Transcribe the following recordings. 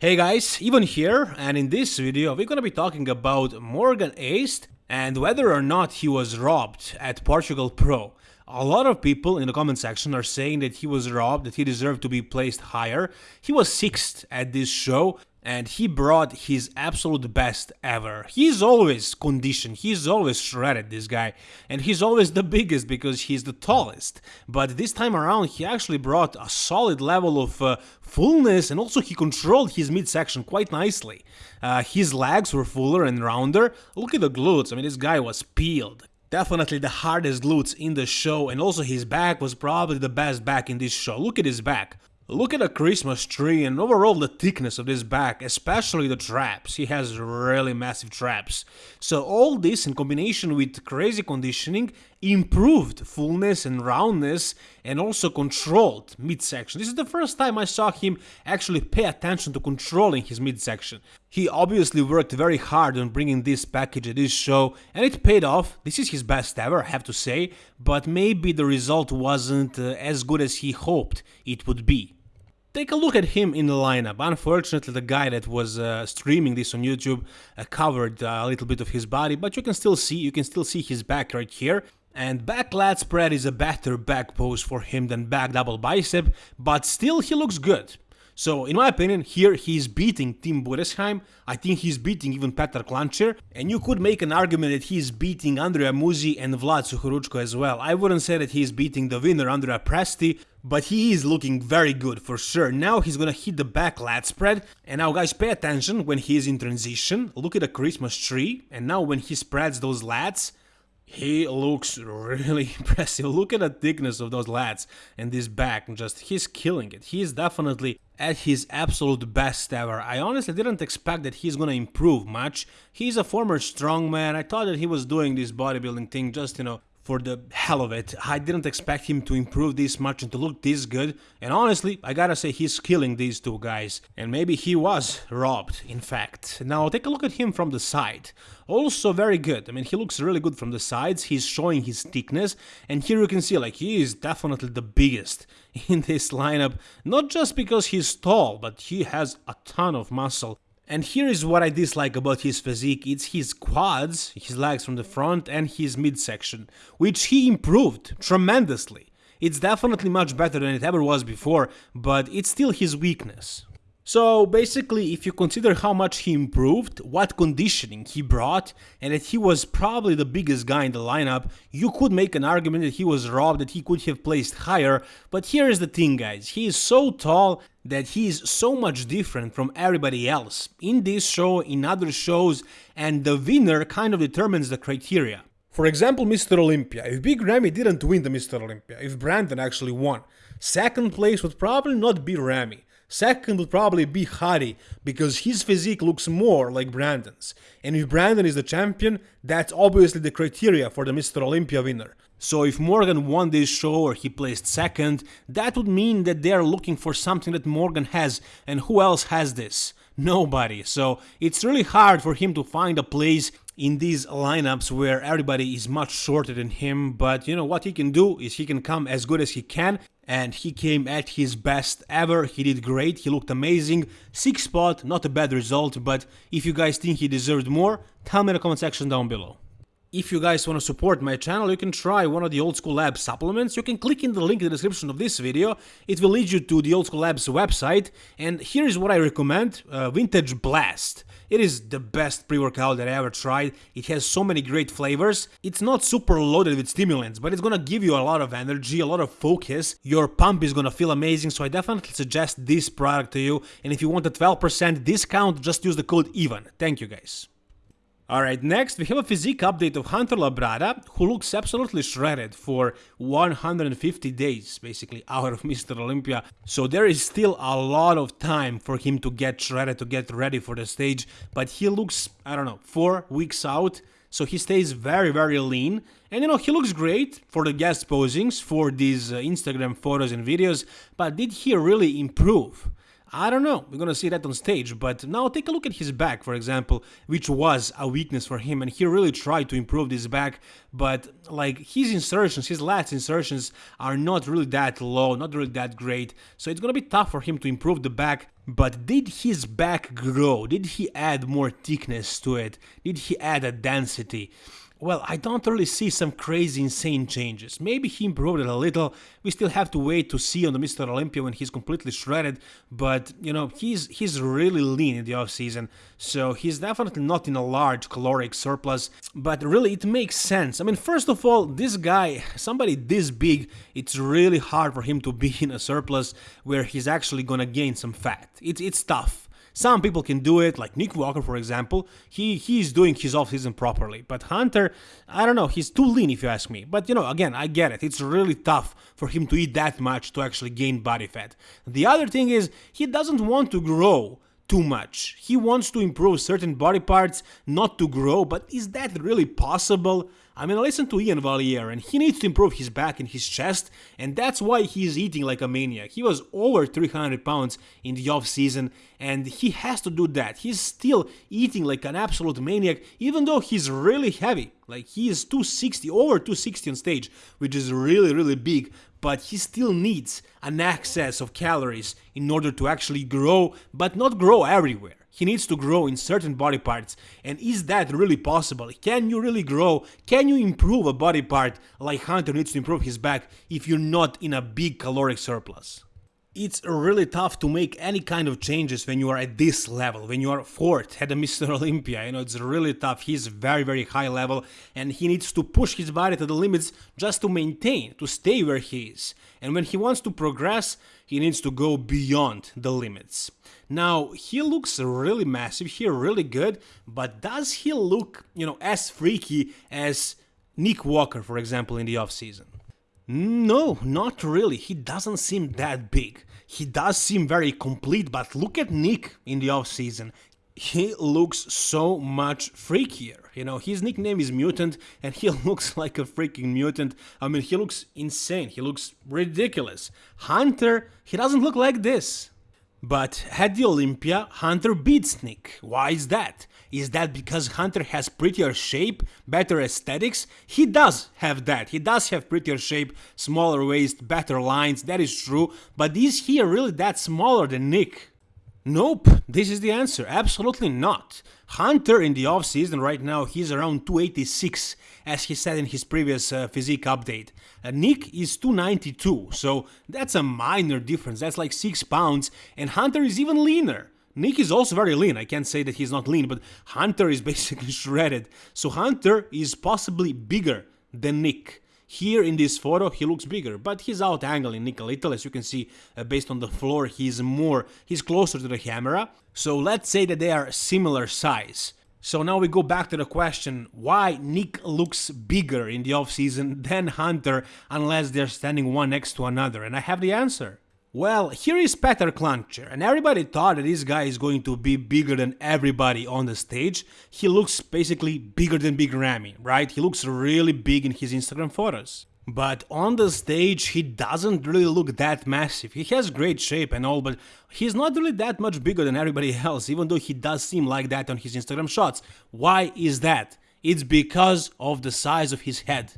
Hey guys, Ivan here, and in this video we're gonna be talking about Morgan Aste and whether or not he was robbed at Portugal Pro. A lot of people in the comment section are saying that he was robbed, that he deserved to be placed higher. He was 6th at this show, and he brought his absolute best ever. He's always conditioned, he's always shredded, this guy, and he's always the biggest because he's the tallest. But this time around, he actually brought a solid level of uh, fullness and also he controlled his midsection quite nicely. Uh, his legs were fuller and rounder. Look at the glutes, I mean, this guy was peeled. Definitely the hardest glutes in the show, and also his back was probably the best back in this show. Look at his back. Look at the Christmas tree and overall the thickness of this back, especially the traps. He has really massive traps. So all this in combination with crazy conditioning improved fullness and roundness and also controlled midsection. This is the first time I saw him actually pay attention to controlling his midsection. He obviously worked very hard on bringing this package to this show and it paid off. This is his best ever, I have to say, but maybe the result wasn't uh, as good as he hoped it would be. Take a look at him in the lineup. Unfortunately, the guy that was uh, streaming this on YouTube uh, covered uh, a little bit of his body, but you can still see, you can still see his back right here. And back lat spread is a better back pose for him than back double bicep, but still he looks good. So, in my opinion, here he's beating Tim Budesheim. I think he's beating even Petr Klančar. And you could make an argument that he's beating Andrea Muzi and Vlad Suhoruzko as well. I wouldn't say that he's beating the winner, Andrea Presti, but he is looking very good for sure. Now he's gonna hit the back lat spread. And now guys, pay attention when he is in transition. Look at the Christmas tree. And now when he spreads those lats, he looks really impressive. Look at the thickness of those lats and this back. Just he's killing it. He is definitely at his absolute best ever. I honestly didn't expect that he's gonna improve much. He's a former strongman. I thought that he was doing this bodybuilding thing just, you know, for the hell of it. I didn't expect him to improve this much and to look this good. And honestly, I gotta say he's killing these two guys. And maybe he was robbed, in fact. Now take a look at him from the side. Also very good. I mean, he looks really good from the sides. He's showing his thickness. And here you can see, like, he is definitely the biggest in this lineup. Not just because he's tall, but he has a ton of muscle. And here is what I dislike about his physique, it's his quads, his legs from the front and his midsection, which he improved tremendously. It's definitely much better than it ever was before, but it's still his weakness. So basically, if you consider how much he improved, what conditioning he brought, and that he was probably the biggest guy in the lineup, you could make an argument that he was robbed, that he could have placed higher, but here is the thing guys, he is so tall that he is so much different from everybody else, in this show, in other shows, and the winner kind of determines the criteria. For example, Mr. Olympia. If Big Ramy didn't win the Mr. Olympia, if Brandon actually won, second place would probably not be Ramy. Second would probably be Hadi, because his physique looks more like Brandon's. And if Brandon is the champion, that's obviously the criteria for the Mr. Olympia winner. So if Morgan won this show or he placed second, that would mean that they are looking for something that Morgan has, and who else has this? Nobody. So it's really hard for him to find a place in these lineups where everybody is much shorter than him, but you know what he can do is he can come as good as he can and he came at his best ever, he did great, he looked amazing, 6 spot, not a bad result, but if you guys think he deserved more, tell me in the comment section down below. If you guys want to support my channel, you can try one of the Old School Labs supplements. You can click in the link in the description of this video. It will lead you to the Old School Labs website. And here's what I recommend, uh, Vintage Blast. It is the best pre-workout that I ever tried. It has so many great flavors. It's not super loaded with stimulants, but it's gonna give you a lot of energy, a lot of focus. Your pump is gonna feel amazing, so I definitely suggest this product to you. And if you want a 12% discount, just use the code EVEN. Thank you guys. Alright, next we have a physique update of Hunter Labrada, who looks absolutely shredded for 150 days, basically, out of Mr. Olympia. So there is still a lot of time for him to get shredded, to get ready for the stage, but he looks, I don't know, 4 weeks out, so he stays very, very lean. And you know, he looks great for the guest posings, for these uh, Instagram photos and videos, but did he really improve? I don't know, we're gonna see that on stage, but now take a look at his back, for example, which was a weakness for him, and he really tried to improve this back, but like his insertions, his lats insertions are not really that low, not really that great, so it's gonna be tough for him to improve the back, but did his back grow? Did he add more thickness to it? Did he add a density? Well, I don't really see some crazy insane changes. Maybe he improved it a little. We still have to wait to see on the Mr. Olympia when he's completely shredded, but you know, he's he's really lean in the off season. So he's definitely not in a large caloric surplus, but really it makes sense. I mean, first of all, this guy, somebody this big, it's really hard for him to be in a surplus where he's actually going to gain some fat. It's it's tough. Some people can do it, like Nick Walker, for example. He he's doing his off-season properly. But Hunter, I don't know, he's too lean if you ask me. But you know, again, I get it. It's really tough for him to eat that much to actually gain body fat. The other thing is, he doesn't want to grow too much. He wants to improve certain body parts, not to grow, but is that really possible? I mean, I listened to Iain Valliere and he needs to improve his back and his chest, and that's why he's eating like a maniac. He was over 300 pounds in the off season, and he has to do that. He's still eating like an absolute maniac, even though he's really heavy. Like he is 260, over 260 on stage, which is really, really big, but he still needs an excess of calories in order to actually grow, but not grow everywhere. He needs to grow in certain body parts. And is that really possible? Can you really grow? Can you improve a body part like Hunter needs to improve his back if you're not in a big caloric surplus? It's really tough to make any kind of changes when you are at this level, when you are fourth at the Mr. Olympia. You know, it's really tough. He's very, very high level and he needs to push his body to the limits just to maintain, to stay where he is. And when he wants to progress, he needs to go beyond the limits. Now, he looks really massive here, really good, but does he look, you know, as freaky as Nick Walker, for example, in the offseason? No, not really. He doesn't seem that big. He does seem very complete, but look at Nick in the offseason. He looks so much freakier. You know, his nickname is Mutant, and he looks like a freaking mutant. I mean, he looks insane. He looks ridiculous. Hunter, he doesn't look like this. But at the Olympia, Hunter beats Nick. Why is that? Is that because Hunter has prettier shape, better aesthetics? He does have that. He does have prettier shape, smaller waist, better lines, that is true. But is he really that smaller than Nick? Nope, this is the answer. Absolutely not. Hunter in the offseason right now, he's around 286, as he said in his previous uh, physique update. Uh, Nick is 292, so that's a minor difference. That's like 6 pounds, and Hunter is even leaner. Nick is also very lean, I can't say that he's not lean, but Hunter is basically shredded. So Hunter is possibly bigger than Nick. Here in this photo he looks bigger, but he's out angling Nick a little, as you can see uh, based on the floor he's more, he's closer to the camera. So let's say that they are similar size. So now we go back to the question why Nick looks bigger in the offseason than Hunter unless they're standing one next to another, and I have the answer. Well, here is Petr Klančar, and everybody thought that this guy is going to be bigger than everybody on the stage. He looks basically bigger than Big Ramy, right? He looks really big in his Instagram photos. But on the stage, he doesn't really look that massive. He has great shape and all, but he's not really that much bigger than everybody else, even though he does seem like that on his Instagram shots. Why is that? It's because of the size of his head.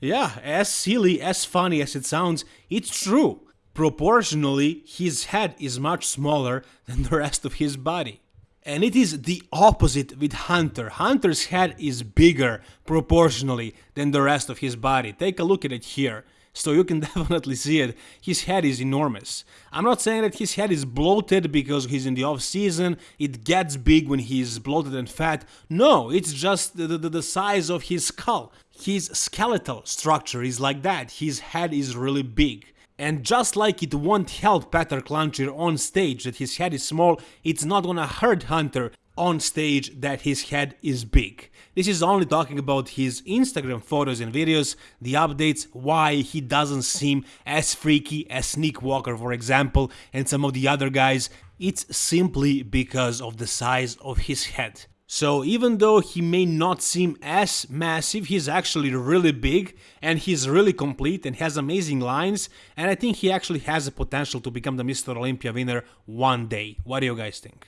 Yeah, as silly, as funny as it sounds, it's true. Proportionally, his head is much smaller than the rest of his body. And it is the opposite with Hunter. Hunter's head is bigger proportionally than the rest of his body. Take a look at it here. So you can definitely see it. His head is enormous. I'm not saying that his head is bloated because he's in the off season. It gets big when he's bloated and fat. No, it's just the, the, the size of his skull. His skeletal structure is like that. His head is really big. And just like it won't help Petr Klančar on stage that his head is small, it's not gonna hurt Hunter on stage that his head is big. This is only talking about his Instagram photos and videos, the updates, why he doesn't seem as freaky as Nick Walker for example and some of the other guys. It's simply because of the size of his head. So even though he may not seem as massive, he's actually really big and he's really complete and has amazing lines and I think he actually has the potential to become the Mr. Olympia winner one day. What do you guys think?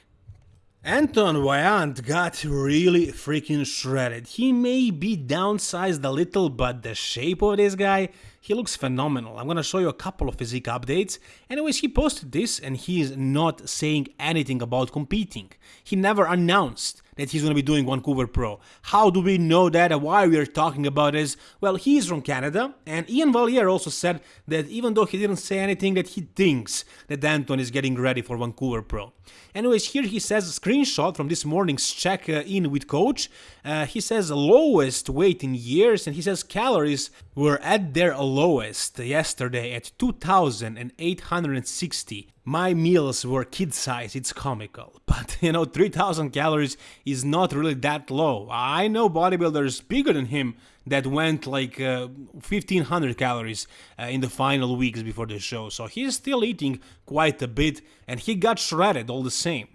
Antoine Vaillant got really freaking shredded. He may be downsized a little, but the shape of this guy, he looks phenomenal. I'm gonna show you a couple of physique updates. Anyways, he posted this and he is not saying anything about competing. He never announced that he's going to be doing Vancouver Pro. How do we know that and why we are talking about this? Well, he's from Canada, and Iain Valliere also said that even though he didn't say anything, that he thinks that Antoine is getting ready for Vancouver Pro. Anyways, here he says a screenshot from this morning's check uh, in with coach. Uh, he says lowest weight in years, and he says calories were at their lowest yesterday at 2,860 my meals were kid size, it's comical. But you know, 3000 calories is not really that low. I know bodybuilders bigger than him that went like uh, 1500 calories uh, in the final weeks before the show. So he's still eating quite a bit and he got shredded all the same.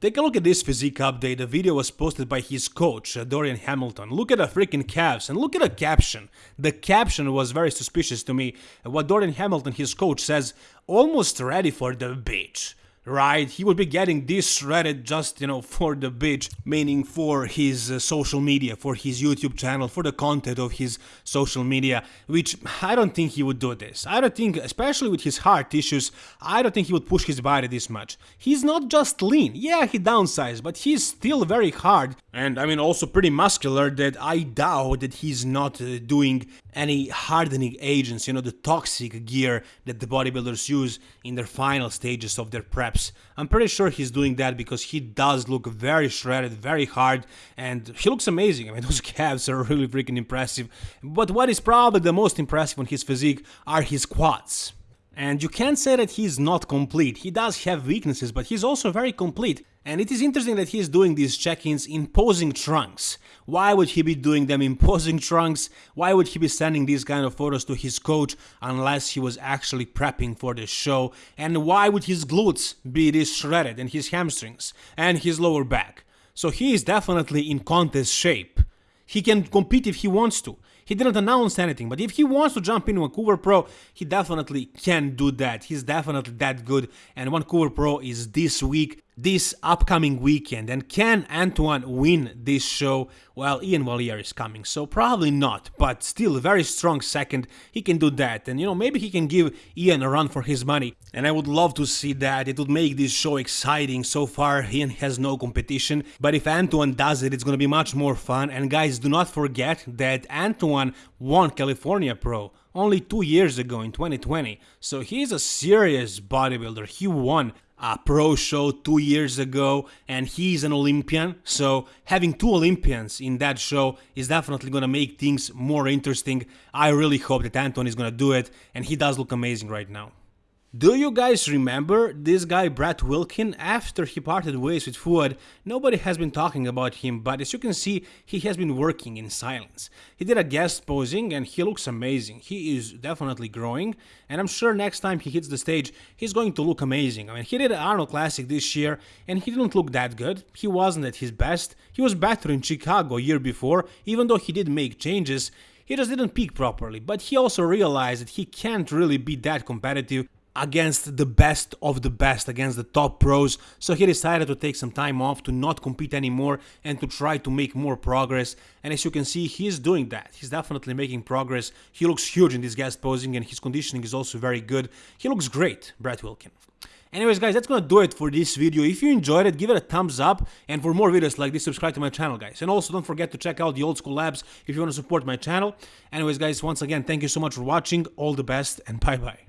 Take a look at this physique update, the video was posted by his coach, uh, Dorian Hamilton. Look at the freaking calves and look at the caption. The caption was very suspicious to me. What Dorian Hamilton, his coach, says, almost ready for the beach right? He would be getting this shredded just, you know, for the bitch, meaning for his uh, social media, for his YouTube channel, for the content of his social media, which I don't think he would do this. I don't think, especially with his heart issues, I don't think he would push his body this much. He's not just lean, yeah, he downsized, but he's still very hard, and I mean also pretty muscular that I doubt that he's not uh, doing any hardening agents, you know, the toxic gear that the bodybuilders use in their final stages of their preps. I'm pretty sure he's doing that because he does look very shredded, very hard, and he looks amazing. I mean, those calves are really freaking impressive. But what is probably the most impressive on his physique are his quads. And you can't say that he's not complete. He does have weaknesses, but he's also very complete. And it is interesting that he's doing these check-ins in posing trunks. Why would he be doing them in posing trunks? Why would he be sending these kind of photos to his coach unless he was actually prepping for the show? And why would his glutes be this shredded and his hamstrings and his lower back? So he is definitely in contest shape. He can compete if he wants to. He didn't announce anything, but if he wants to jump in Vancouver Pro, he definitely can do that. He's definitely that good, and Vancouver Pro is this week this upcoming weekend. And can Antoine win this show? Well, Iain Valliere is coming, so probably not, but still a very strong second. He can do that, and you know, maybe he can give Iain a run for his money. And I would love to see that. It would make this show exciting. So far, Iain has no competition, but if Antoine does it, it's gonna be much more fun. And guys, do not forget that Antoine won California Pro only two years ago in 2020. So he's a serious bodybuilder. He won a pro show two years ago and he's an Olympian. So having two Olympians in that show is definitely going to make things more interesting. I really hope that Antoine is going to do it and he does look amazing right now. Do you guys remember this guy Brett Wilkin? After he parted ways with Fouad, nobody has been talking about him, but as you can see, he has been working in silence. He did a guest posing and he looks amazing. He is definitely growing, and I'm sure next time he hits the stage, he's going to look amazing. I mean, he did an Arnold Classic this year, and he didn't look that good. He wasn't at his best. He was better in Chicago year before, even though he did make changes. He just didn't peak properly, but he also realized that he can't really be that competitive against the best of the best, against the top pros. So he decided to take some time off to not compete anymore and to try to make more progress. And as you can see, he's doing that. He's definitely making progress. He looks huge in this guest posing and his conditioning is also very good. He looks great, Brett Wilkin. Anyways guys, that's gonna do it for this video. If you enjoyed it, give it a thumbs up and for more videos like this, subscribe to my channel guys. And also don't forget to check out the old school labs if you want to support my channel. Anyways guys, once again, thank you so much for watching, all the best and bye bye.